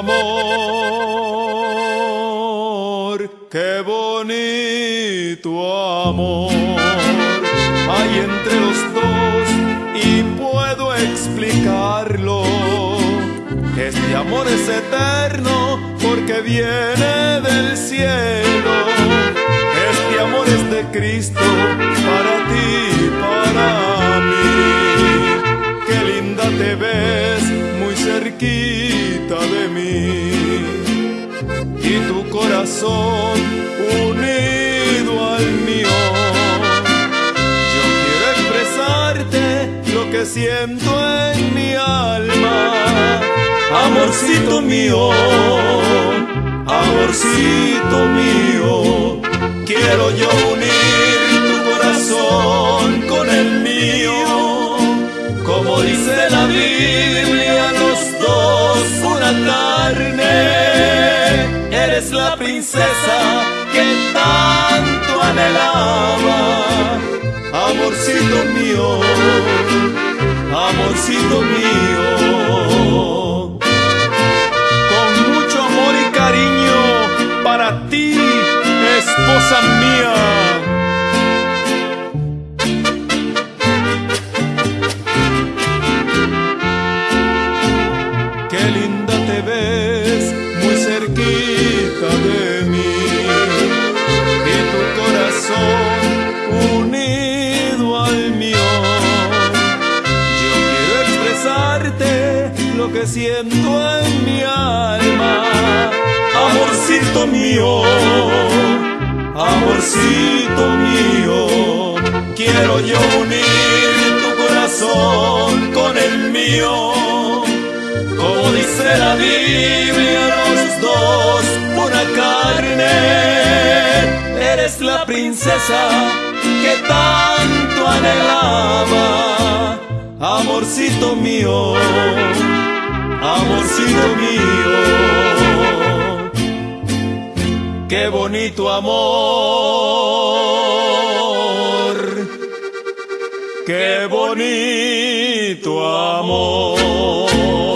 amor, qué bonito amor hay entre los dos y puedo explicarlo. Este amor es eterno porque viene del cielo. Este amor es de Cristo para ti, y para mí. Qué linda te ves muy cerquita. Corazón unido al mío. Yo quiero expresarte lo que siento en mi alma. Amorcito mío, amorcito mío, quiero yo unir tu corazón con el mío. Como dice la Biblia, Eres la princesa que tanto anhelaba. Amorcito mío, amorcito mío. Con mucho amor y cariño para ti, esposa mía. Lo que siento en mi alma. Amorcito mío, amorcito mío, quiero yo unir tu corazón con el mío. Como dice la Biblia, los dos una carne. Eres la princesa que tanto anhelaba. Amorcito mío, amorcito mío. Qué bonito amor. Qué bonito amor.